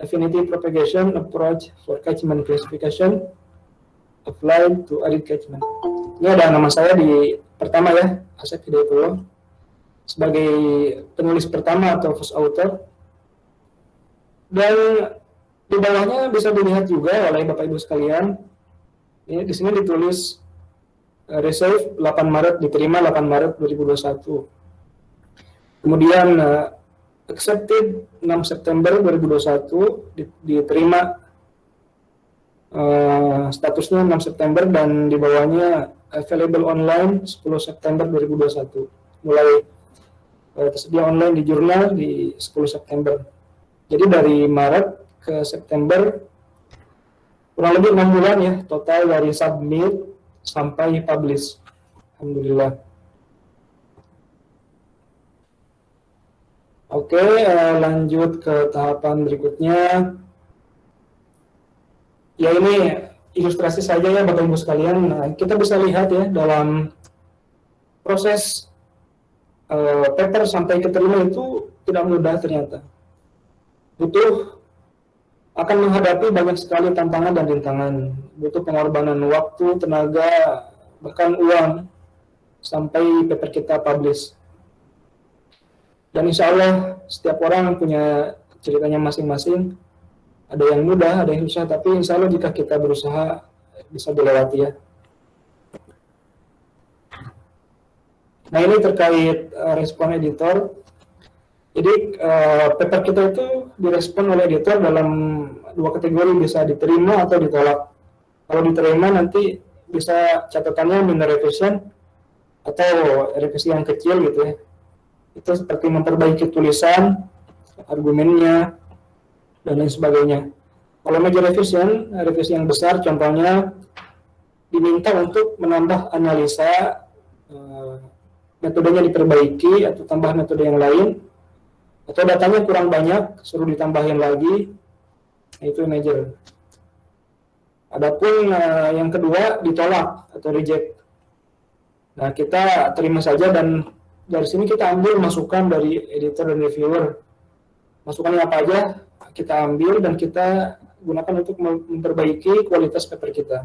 Affinity Propagation Approach for Catchment Classification Applied to Arid Catchment. Ini ada nama saya di pertama ya, Asep Hidayatullah sebagai penulis pertama atau first author. Dan di bawahnya bisa dilihat juga oleh Bapak Ibu sekalian. Ini di sini ditulis uh, receive 8 Maret diterima 8 Maret 2021. Kemudian uh, accepted 6 September 2021 diterima uh, statusnya 6 September dan di bawahnya available online 10 September 2021. Mulai uh, tersedia online di jurnal di 10 September. Jadi dari Maret ke September kurang lebih enam bulan ya total dari submit sampai publish. Alhamdulillah. Oke, eh, lanjut ke tahapan berikutnya. Ya ini ilustrasi saja ya Bapak Ibu sekalian. Nah, kita bisa lihat ya dalam proses uh, paper sampai keterima itu tidak mudah ternyata. Butuh akan menghadapi banyak sekali tantangan dan rintangan. Butuh pengorbanan waktu, tenaga, bahkan uang sampai paper kita publish. Dan insya Allah setiap orang punya ceritanya masing-masing. Ada yang mudah, ada yang susah, tapi insya Allah jika kita berusaha bisa dilewati ya. Nah ini terkait uh, respon editor. Jadi uh, paper kita itu direspon oleh editor dalam dua kategori bisa diterima atau ditolak. Kalau diterima nanti bisa catatannya minor revision atau revisi yang kecil gitu ya. Itu seperti memperbaiki tulisan, argumennya, dan lain sebagainya. Kalau major revision, revisi yang besar contohnya diminta untuk menambah analisa uh, metodenya diperbaiki atau tambah metode yang lain atau datanya kurang banyak, suruh ditambahin lagi, nah, itu major. Adapun uh, yang kedua ditolak atau reject. Nah kita terima saja dan dari sini kita ambil masukan dari editor dan reviewer. Masukannya apa aja kita ambil dan kita gunakan untuk memperbaiki kualitas paper kita.